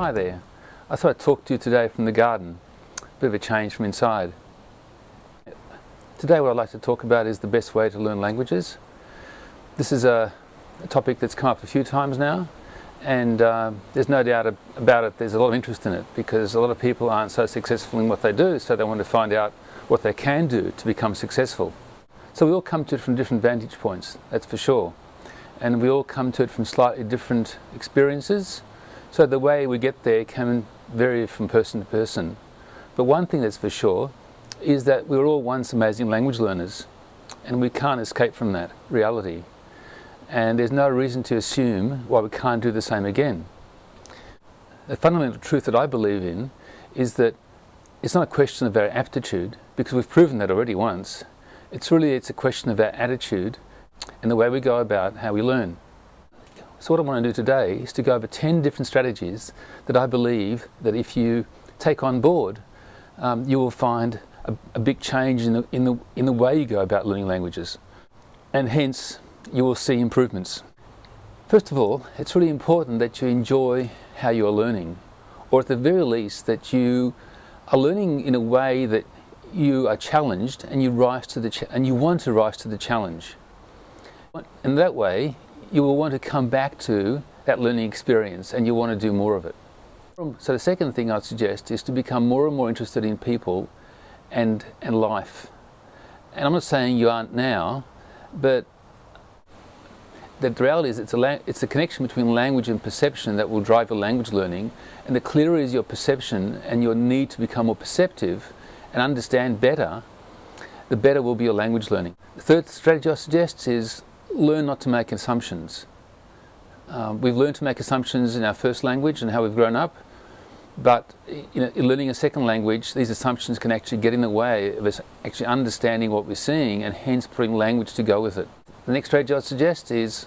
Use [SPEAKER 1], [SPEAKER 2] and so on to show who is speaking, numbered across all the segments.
[SPEAKER 1] Hi there. I thought I'd talk to you today from the garden. A bit of a change from inside. Today what I'd like to talk about is the best way to learn languages. This is a, a topic that's come up a few times now and uh, there's no doubt about it, there's a lot of interest in it because a lot of people aren't so successful in what they do so they want to find out what they can do to become successful. So we all come to it from different vantage points, that's for sure. And we all come to it from slightly different experiences so the way we get there can vary from person to person. But one thing that's for sure is that we were all once amazing language learners and we can't escape from that reality. And there's no reason to assume why we can't do the same again. The fundamental truth that I believe in is that it's not a question of our aptitude, because we've proven that already once. It's really it's a question of our attitude and the way we go about how we learn. So what I want to do today is to go over 10 different strategies that I believe that if you take on board, um, you will find a, a, big change in the, in, the, in the way you go about learning languages. And hence, you will see improvements. First of all, it's really important that you enjoy how you are learning, or at the very least that you are learning in a way that you are challenged and you rise to the and you want to rise to the challenge. And that way, you will want to come back to that learning experience and you want to do more of it. So the second thing I'd suggest is to become more and more interested in people and, and life. And I'm not saying you aren't now, but the reality is it's a, it's a connection between language and perception that will drive your language learning. And the clearer is your perception and your need to become more perceptive and understand better, the better will be your language learning. The third strategy I suggest is learn not to make assumptions. Um, we've learned to make assumptions in our first language and how we've grown up, but you know, in learning a second language, these assumptions can actually get in the way of us actually understanding what we're seeing and hence putting language to go with it. The next strategy I'd suggest is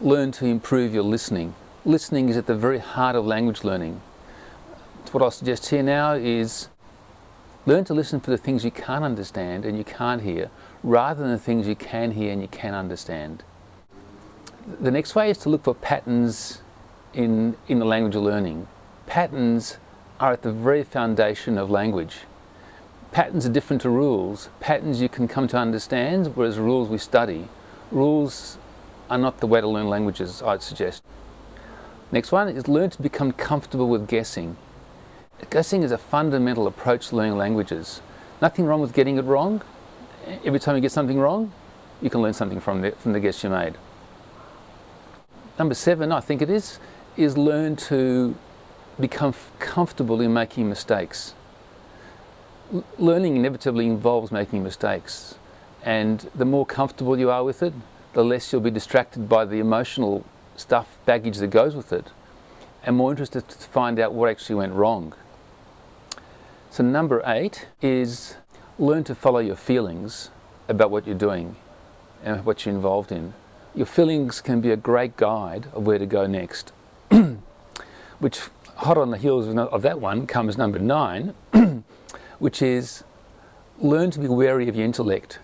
[SPEAKER 1] learn to improve your listening. Listening is at the very heart of language learning. What I'll suggest here now is learn to listen for the things you can't understand and you can't hear rather than the things you can hear and you can understand. The next way is to look for patterns in, in the language of learning. Patterns are at the very foundation of language. Patterns are different to rules. Patterns you can come to understand, whereas rules we study. Rules are not the way to learn languages, I'd suggest. Next one is learn to become comfortable with guessing. Guessing is a fundamental approach to learning languages. Nothing wrong with getting it wrong, every time you get something wrong, you can learn something from the, from the guess you made. Number seven, I think it is, is learn to become comfortable in making mistakes. L learning inevitably involves making mistakes. And the more comfortable you are with it, the less you'll be distracted by the emotional stuff, baggage that goes with it, and more interested to find out what actually went wrong. So number eight is learn to follow your feelings about what you're doing and what you're involved in. Your feelings can be a great guide of where to go next. which, hot on the heels of that one, comes number nine, which is learn to be wary of your intellect.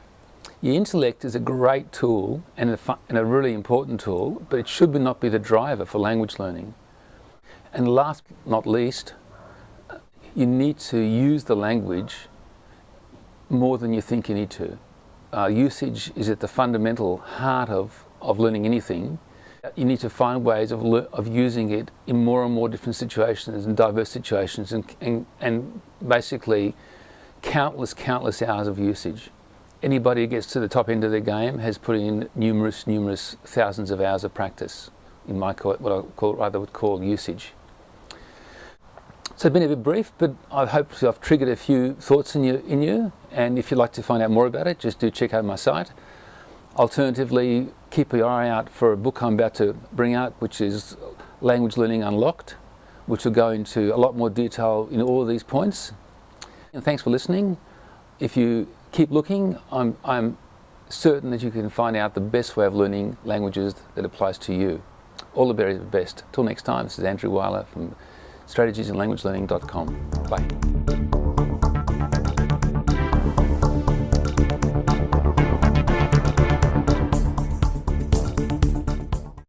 [SPEAKER 1] Your intellect is a great tool and a, and a really important tool, but it should not be the driver for language learning. And last but not least, you need to use the language more than you think you need to. Uh, usage is at the fundamental heart of, of learning anything. You need to find ways of, of using it in more and more different situations and diverse situations and, and, and basically countless, countless hours of usage. Anybody who gets to the top end of their game has put in numerous, numerous thousands of hours of practice in my what I call, rather would call usage. So it's been a bit brief, but I hope I've triggered a few thoughts in you, in you. And if you'd like to find out more about it, just do check out my site. Alternatively, keep your eye out for a book I'm about to bring out, which is Language Learning Unlocked, which will go into a lot more detail in all of these points. And thanks for listening. If you keep looking, I'm, I'm certain that you can find out the best way of learning languages that applies to you. All the very best. Till next time, this is Andrew Weiler from strategiesinlanguagelearning.com. Bye.